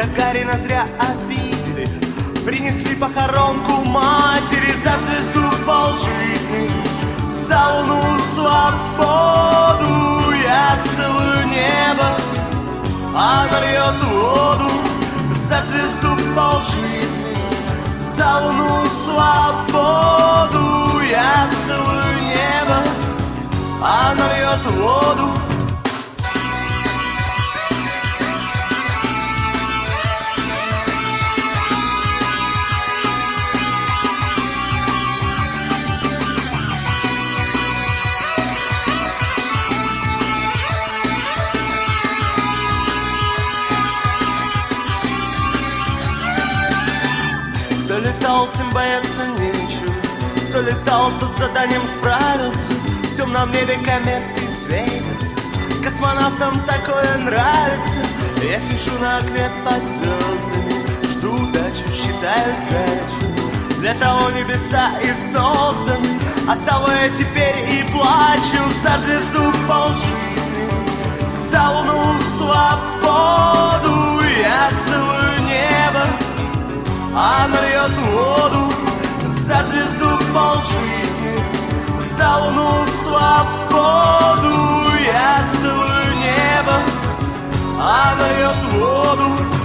Гагарина зря обидели. Принесли похоронку матери За звезду пол жизни. За луну свободу Я целую небо. Она льет воду За звезду пол жизни. За луну свободу Я целую небо. Она льет воду Кто летал, тот заданием справился. В темном небе кометы светятся Космонавтам такое нравится. Я сижу на окне под звездами Жду удачу, считаю сдачу. Для того небеса и созданы От того я теперь и плачу. За звезду пол жизни За луну свободу. Я целую небо она льет воду за звезду пол жизни За луну свободу Я целую небо Она льет воду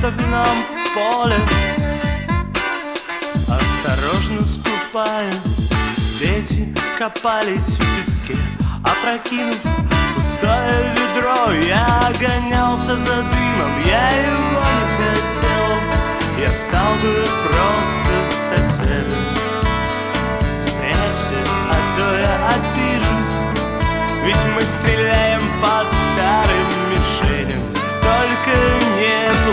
картофельном поле. Осторожно ступая, дети копались в песке, опрокинув пустое ведро. Я гонялся за дымом, я его не хотел. Я стал бы просто соседом. Спрячься, а то я обижусь, ведь мы стреляем по старым мишеням. Только не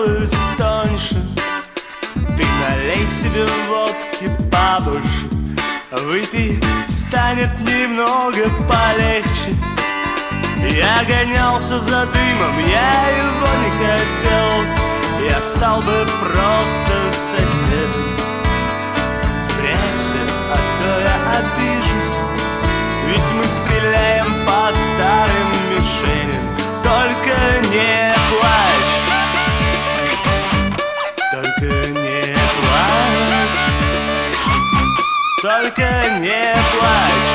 делаюсь тоньше. Ты налей себе водки побольше Выпей, станет немного полегче. Я гонялся за дымом, я его не хотел Я стал бы просто соседом Спрячься, а то я обижусь Ведь мы стреляем по старым мишеням. Только не плачь Только не плачь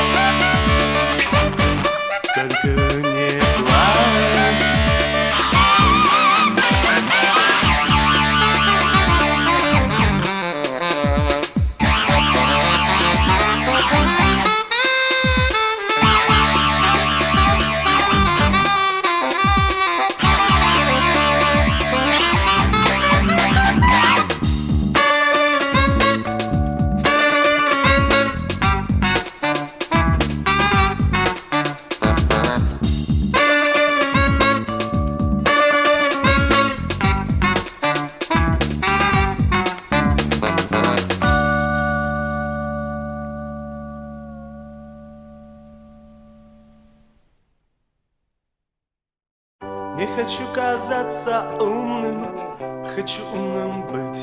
казаться умным, хочу умным быть.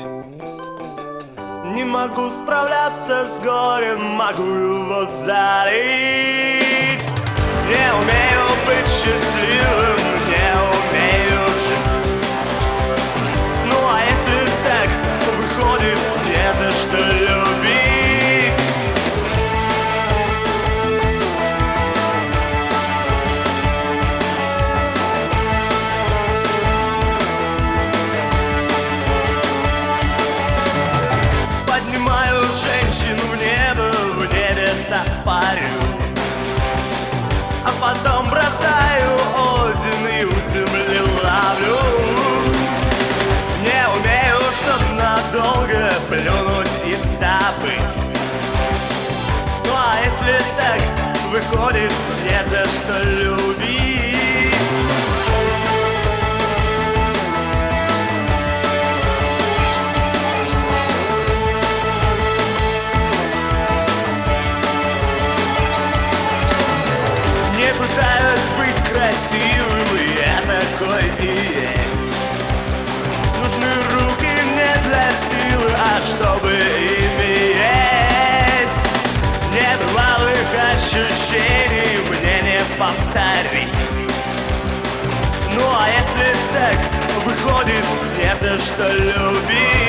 Не могу справляться с горем, могу его залить. Не умею быть счастливым, не умею жить. Ну а если так, выходит, не за что если так выходит, не за что любить. Красивым, и я такой и есть. Нужны руки не для силы, а чтобы выходит, не за что любить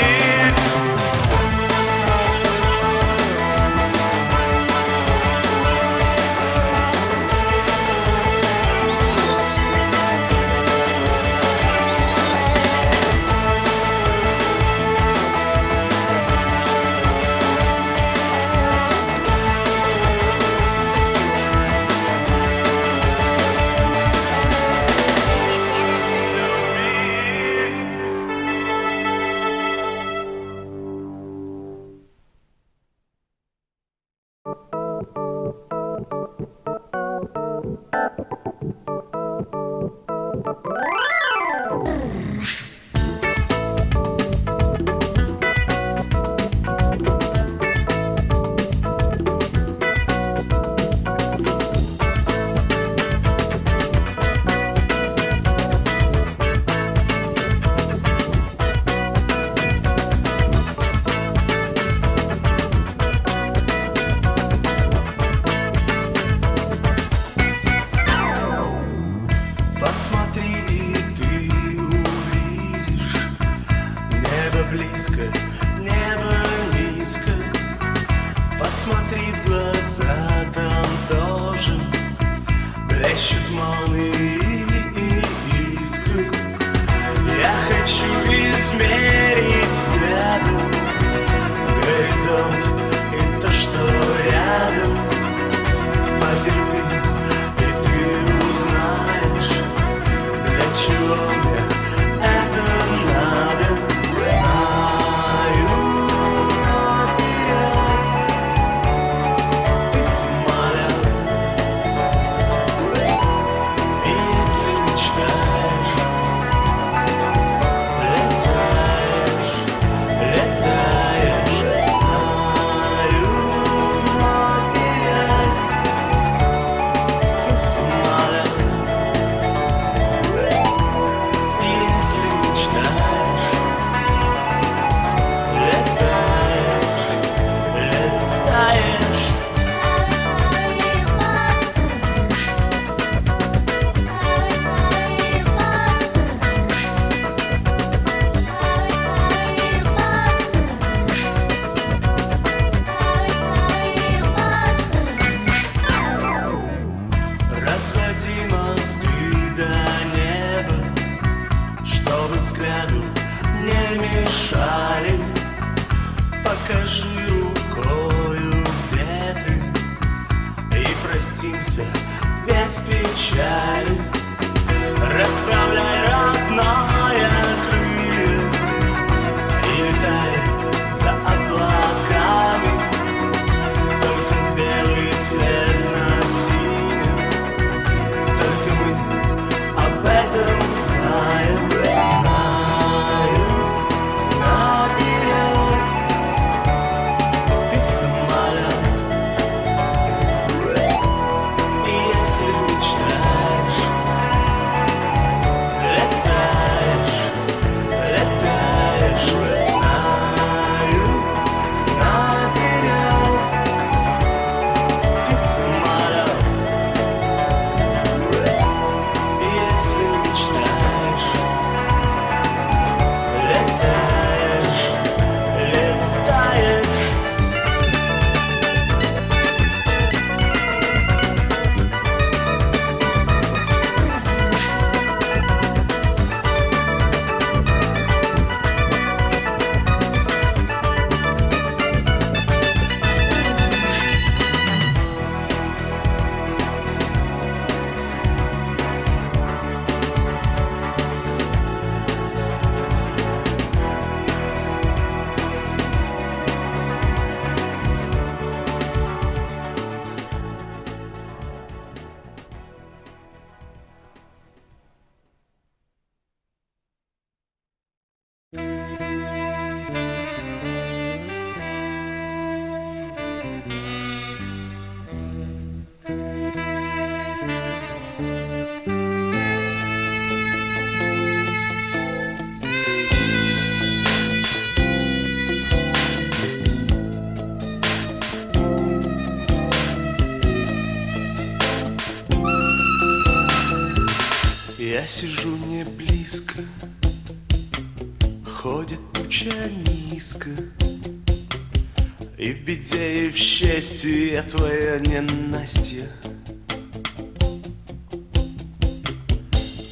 беде и в счастье я твоя ненастья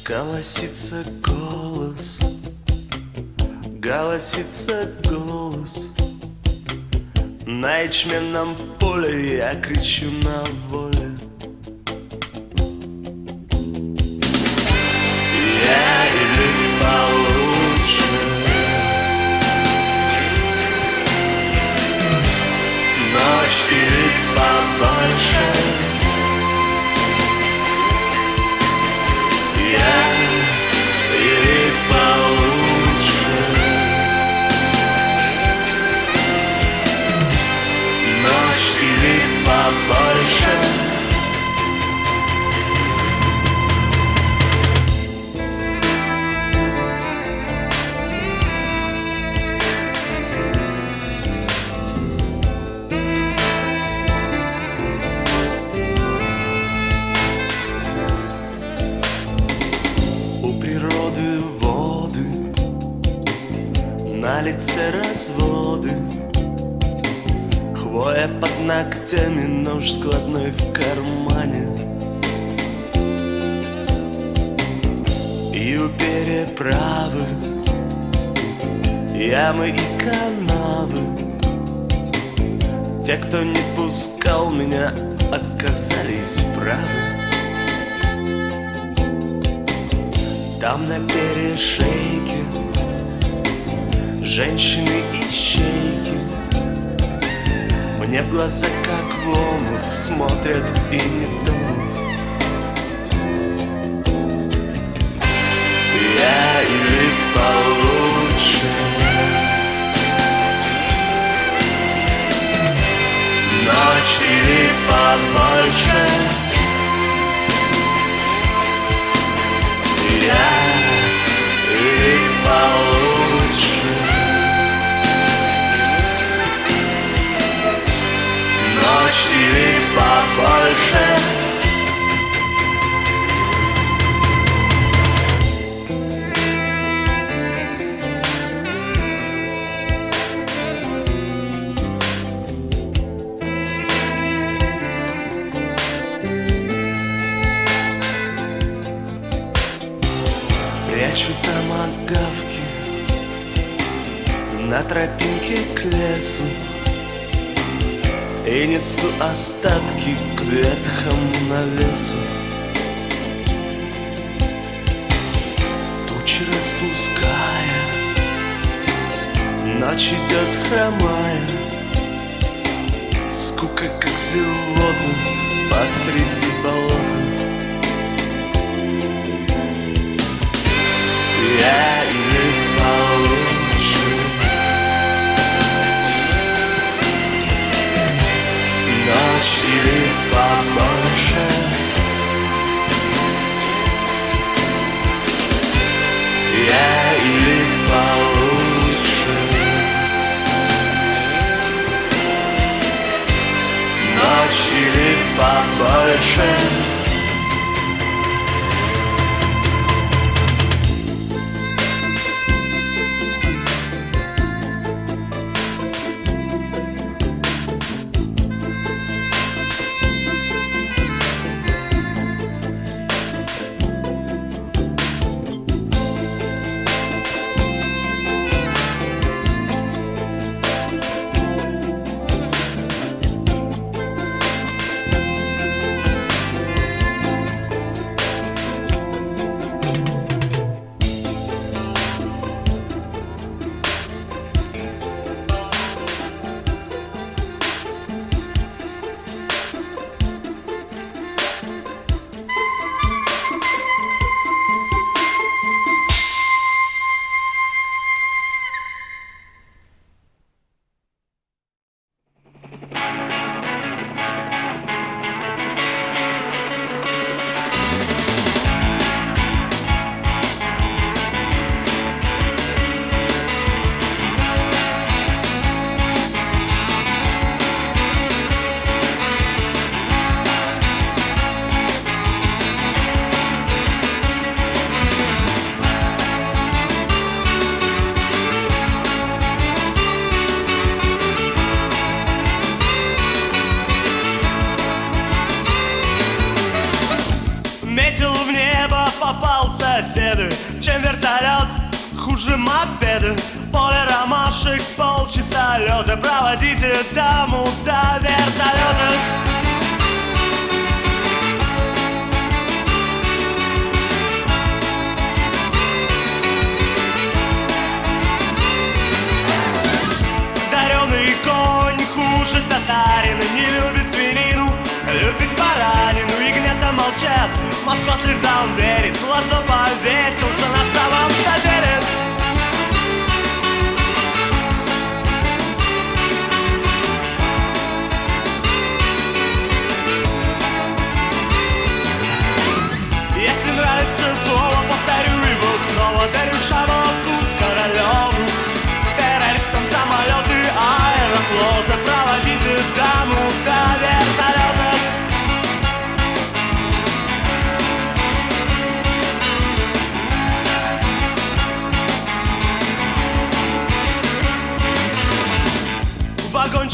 Голосится голос, голосится голос. На ячменном поле я кричу на волю. голые шейки Женщины и щейки Мне в глаза как в омут Смотрят и не тонут Я или получше. Ночь или побольше тропинке к лесу И несу остатки к ветхому навесу Тучи распуская Ночь идет хромая. Скука, как зелота посреди болота. Yeah Или побольше. Я или получше. Ночь или побольше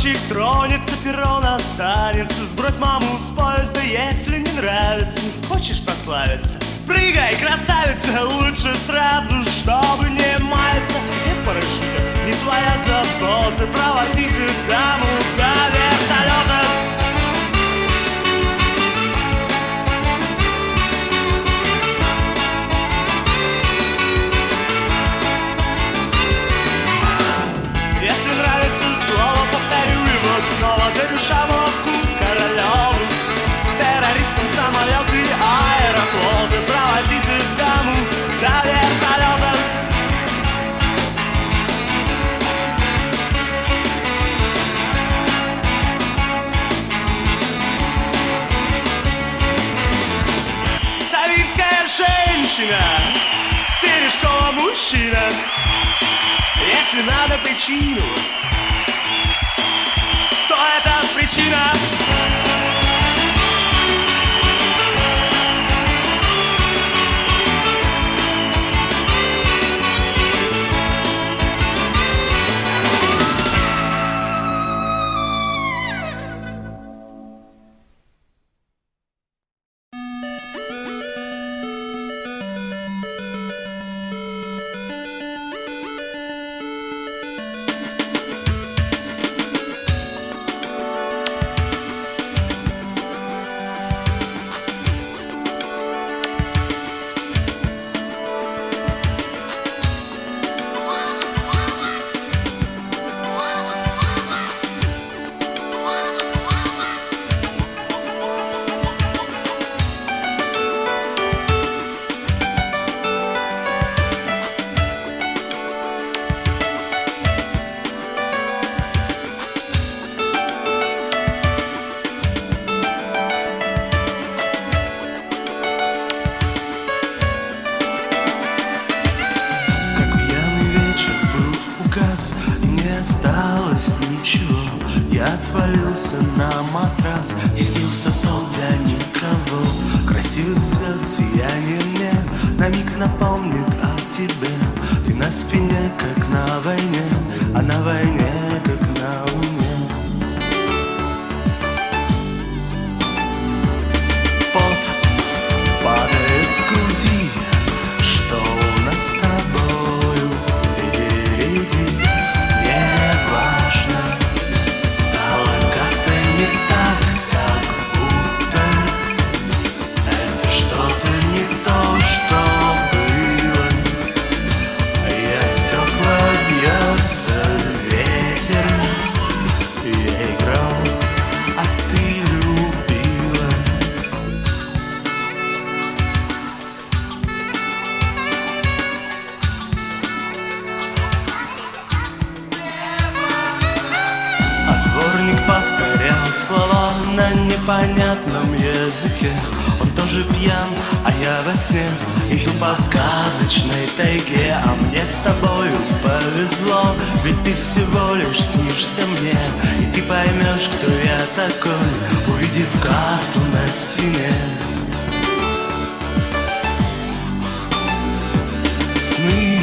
Вагончик тронется, перрон останется. Сбрось маму с поезда, если не нравится. Хочешь прославиться? Прыгай, красавица, лучше сразу, чтобы не маяться. Нет парашюта, не твоя забота. Проводите даму до вертолета женщина Терешкова мужчина если надо причину, то это причина. И ты поймешь, кто я такой Увидев карту на стене. Сны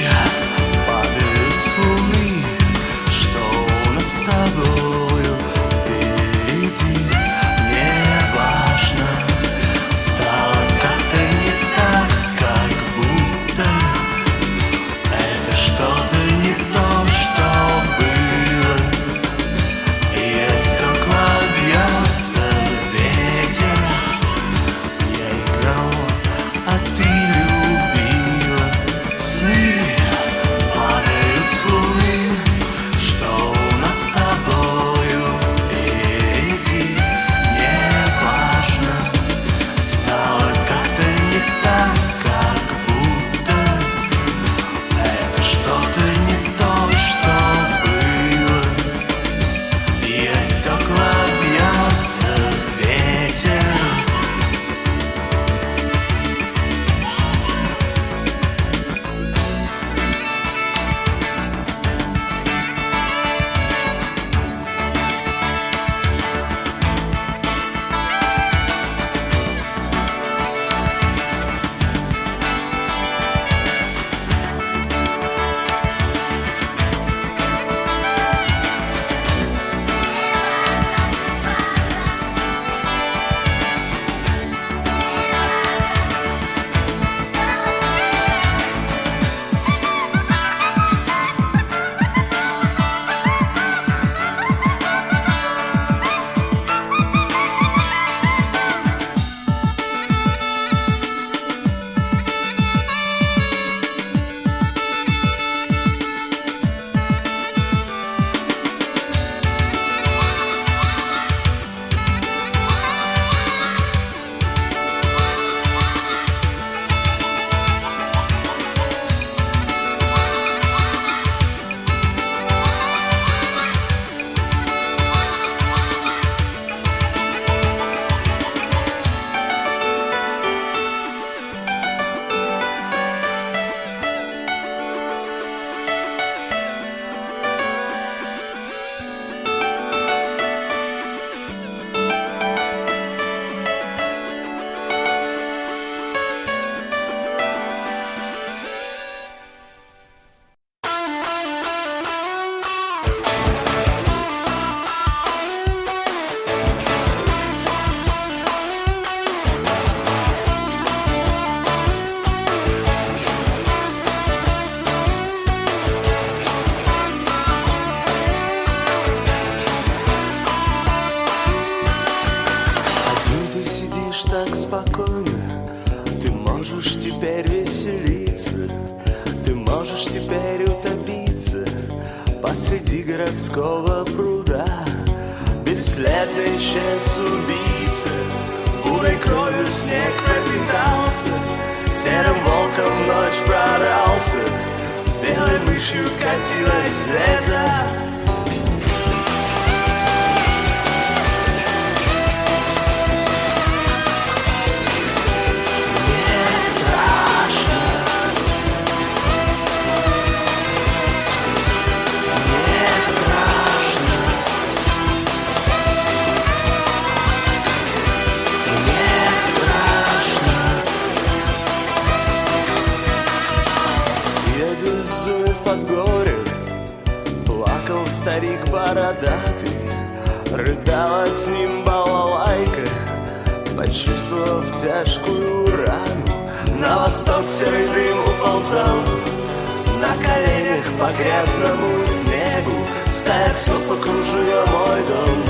по грязному снегу Стая псов окружила мой дом.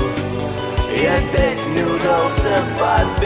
И опять не удался побег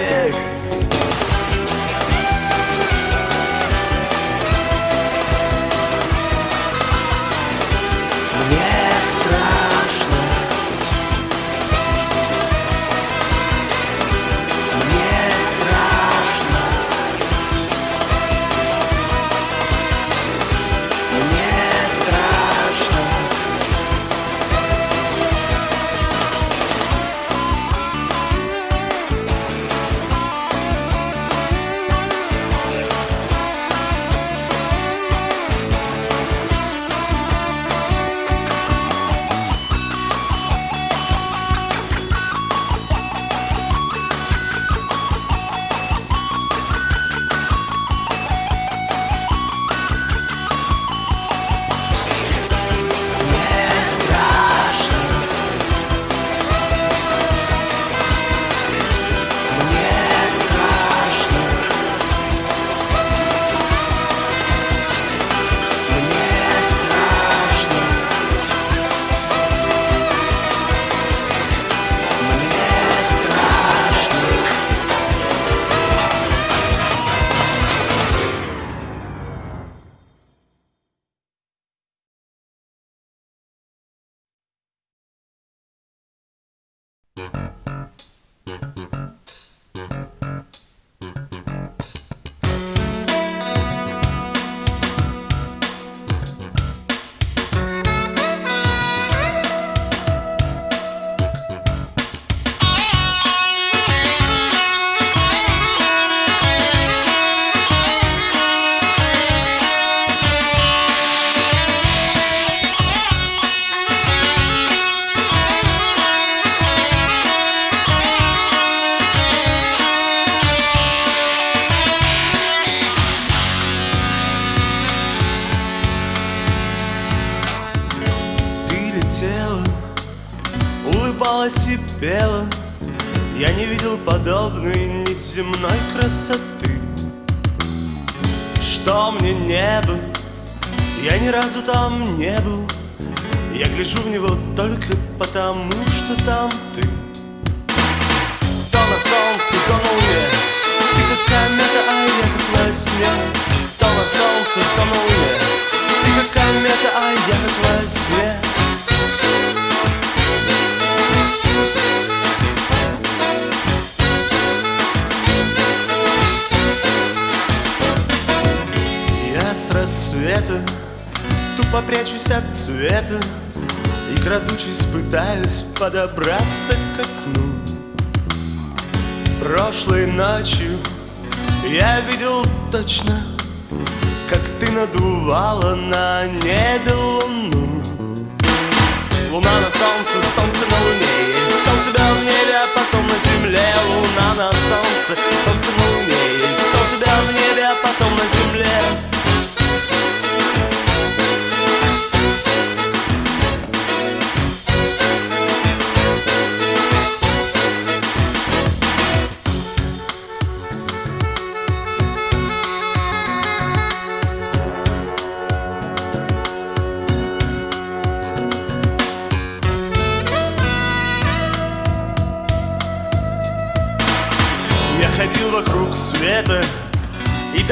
разу там не был. Я гляжу в него только потому, что там ты. То на солнце, то на луне. Ты как комета, а я как во сне. То на солнце, то на луне. Ты как комета, а я как во сне. Рассвета Тупо прячусь от цвета И крадучись пытаюсь подобраться к окну. Прошлой ночью я видел точно Как ты надувала на небе луну. Луна на солнце, солнце на луне искал тебя в небе, а потом на земле Луна на солнце, солнце на луне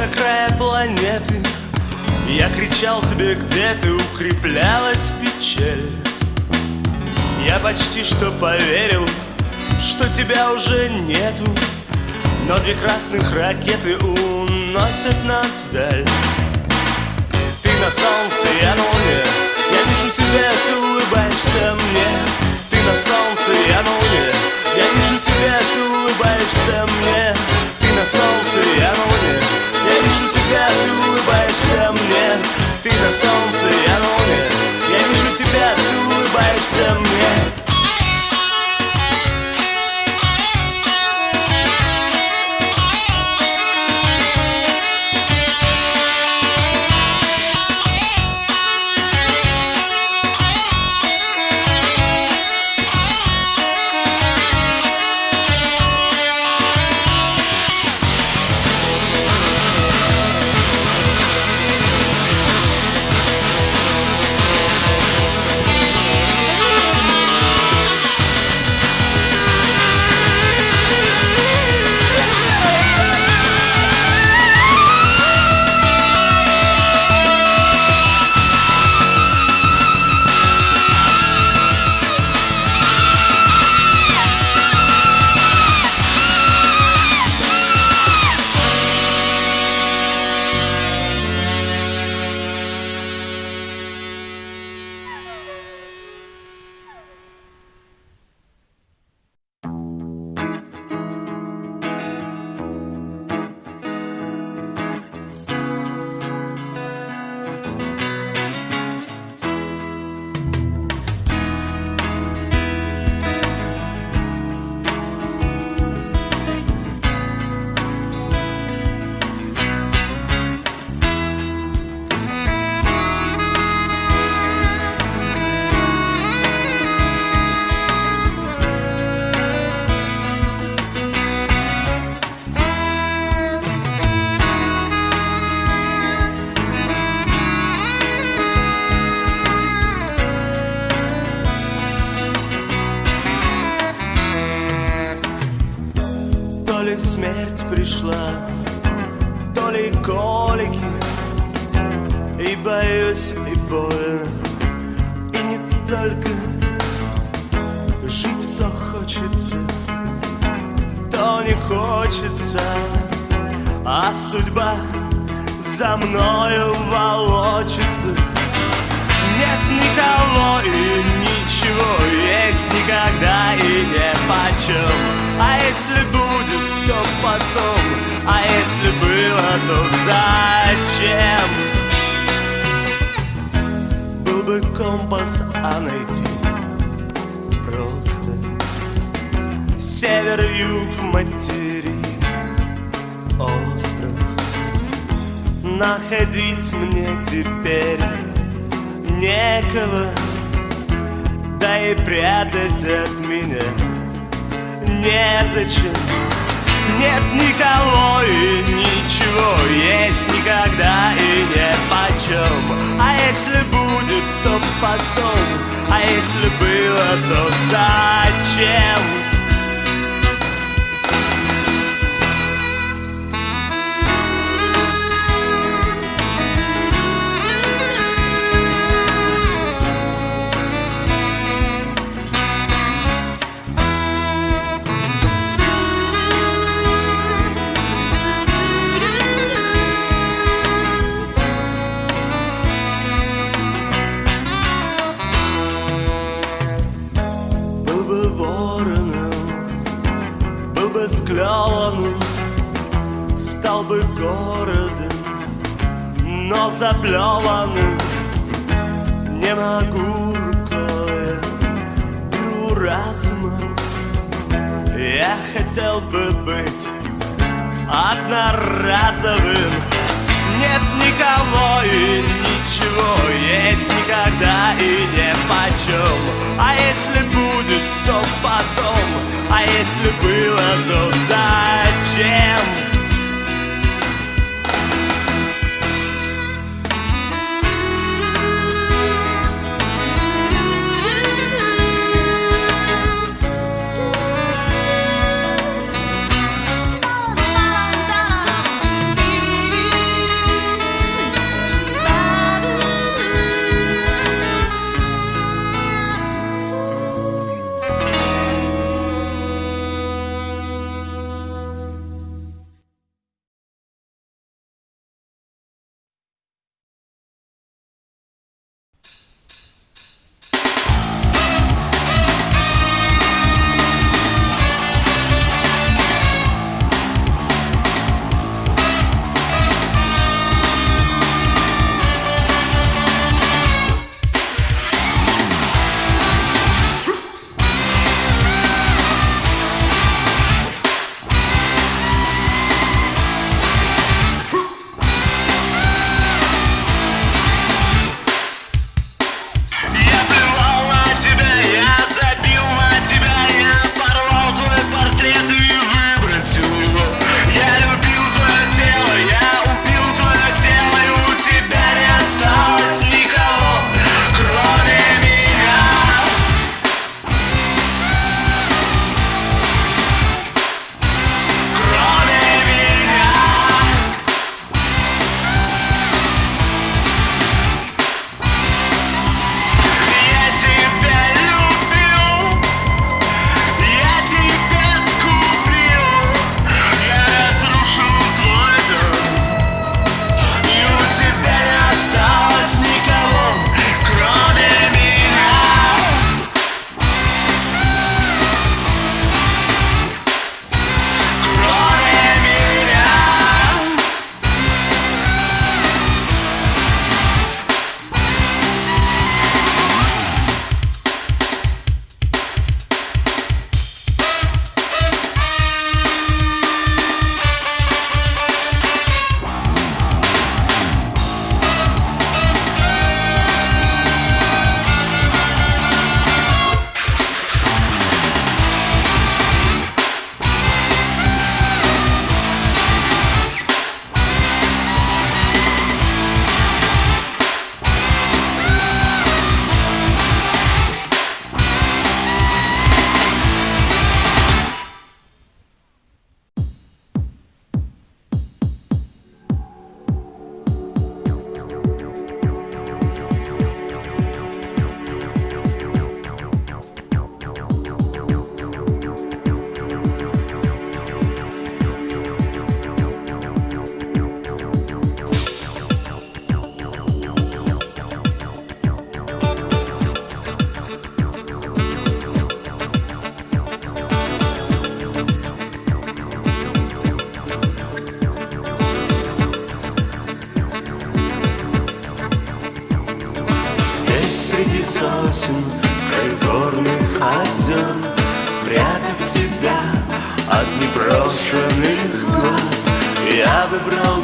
до края планеты Я кричал тебе, где ты укреплялась печаль. Я почти что поверил, что тебя уже нету. Но две красных ракеты уносят нас вдаль. Ты на солнце, я на луне Я вижу тебя, ты улыбаешься мне. Ты на солнце, я на луне Я вижу тебя, ты улыбаешься мне. На солнце, я на луне ты улыбаешься мне. Ты на солнце, я на луне. Я вижу тебя, ты улыбаешься мне не почем? А если будет, то потом. А если было, то зачем? Был бы компас, а найти просто Север, юг, материк, остров. Находить мне теперь некого Да и прятать от меня незачем. Нет никого и ничего Есть никогда и не почем А если будет, то потом. А если было, то зачем? Бы городом, но заплеванным. Не могу рукой, беру разумом. Я хотел бы быть одноразовым. Нет никого и ничего, есть никогда и не почем. А если будет, то потом, а если было, то зачем?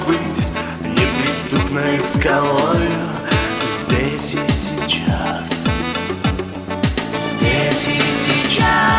Быть неприступной скалой Здесь и сейчас. Здесь и сейчас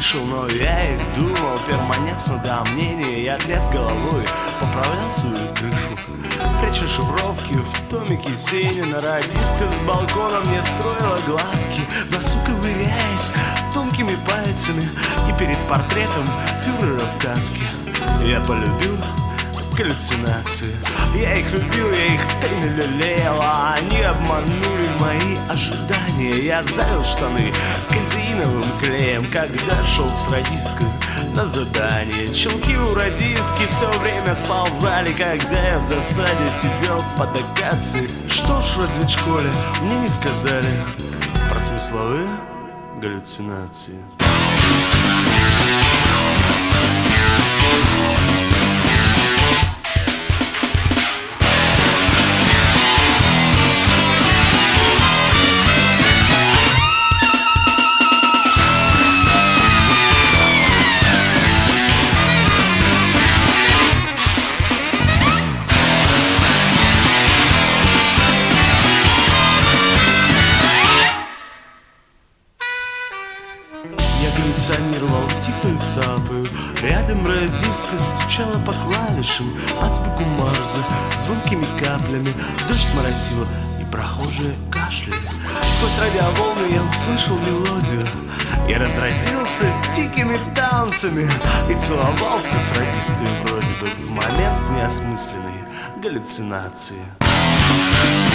слышал Но я их думал перманентно до мнения Я тряс головой, поправлял свою крышу Пряча шифровки в томике Сенина Радистка с балкона мне строила глазки Носу ковыряясь тонкими пальцами И перед портретом фюрера в каске. Я полюбил галлюцинации. Я их любил, я их тайно лелеял А они обманули мои ожидания. Я залил штаны казеиновым клеем Когда шел с радисткой на задание. Челки у радистки все время сползали Когда я в засаде сидел под акацией. Что ж в разведшколе мне не сказали. Про смысловые галлюцинации. крошкой Музыка стучала по клавишам От звуку Марза звонкими каплями Дождь моросила и прохожие кашляли Сквозь радиоволны я услышал мелодию Я разразился дикими танцами И целовался с радистами вроде бы В момент неосмысленной галлюцинации Thank you.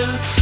silence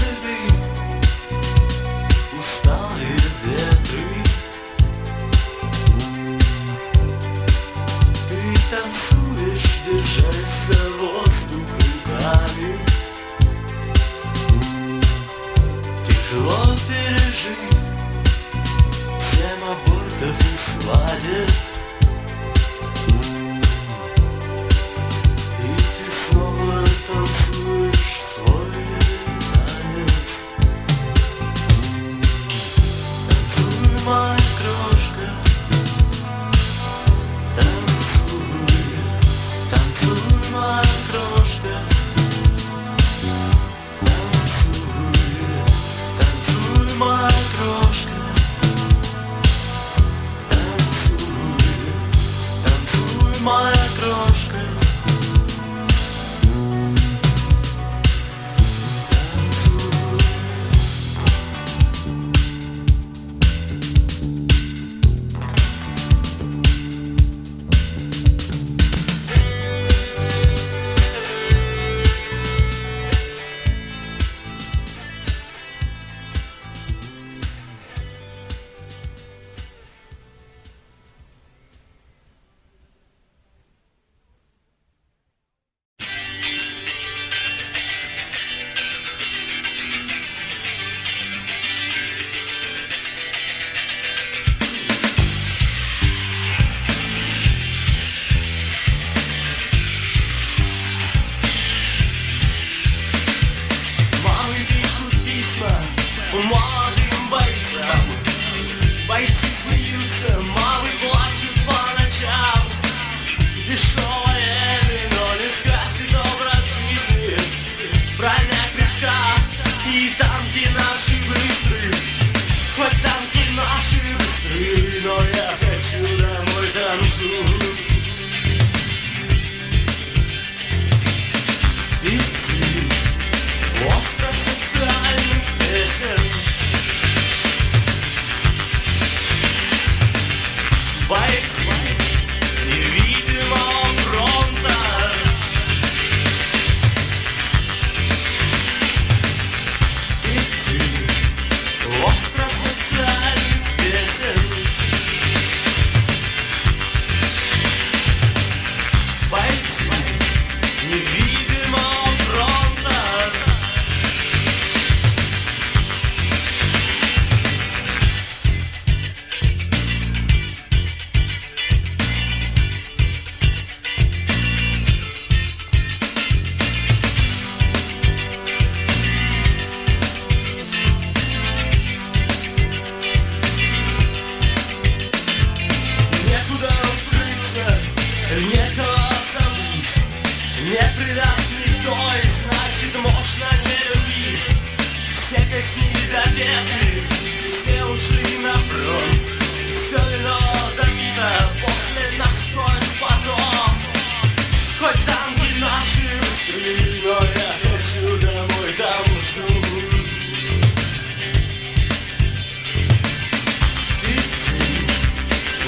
pour moi.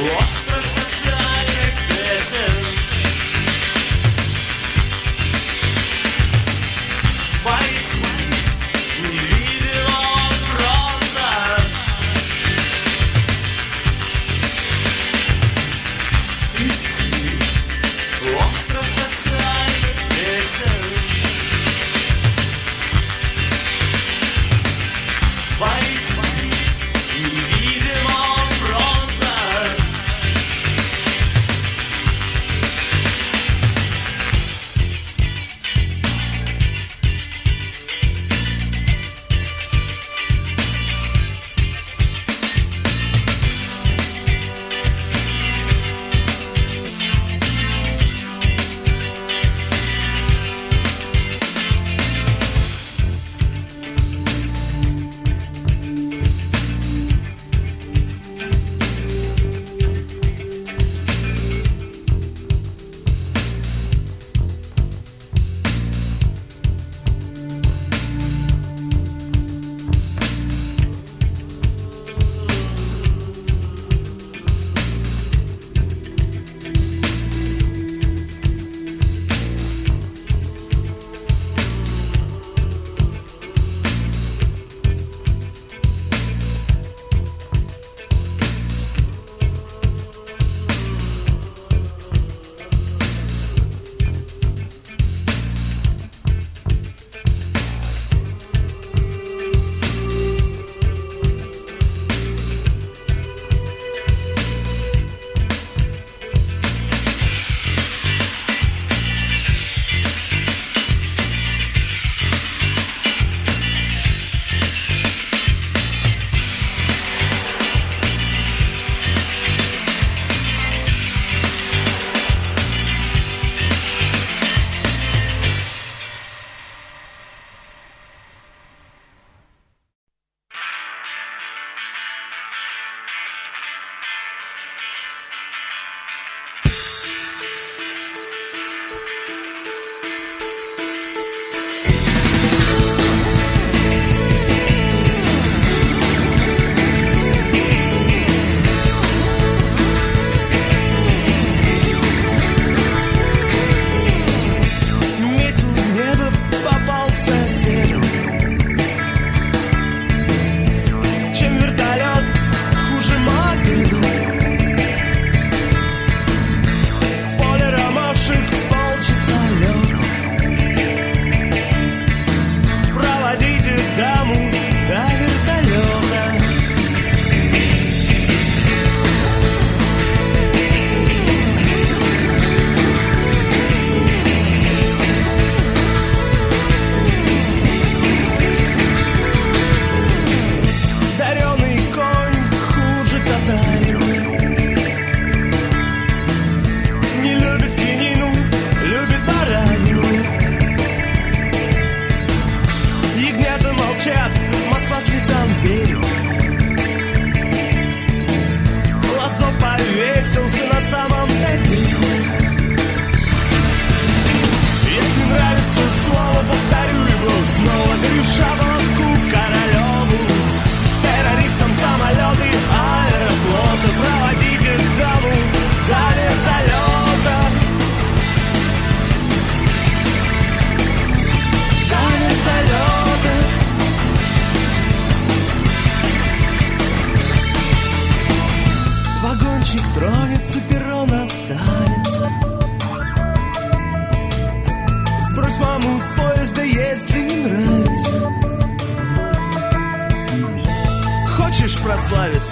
What?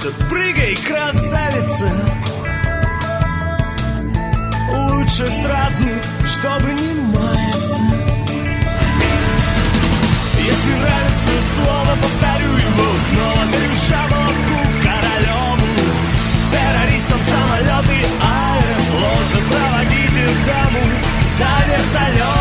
Прославиться, прыгай, красавица. Лучше сразу, чтобы не маяться. Если нравится слово, повторю его снова. Дарю шаблонку королеву Террористам самолеты, аэрофлот. Проводите даму до вертолета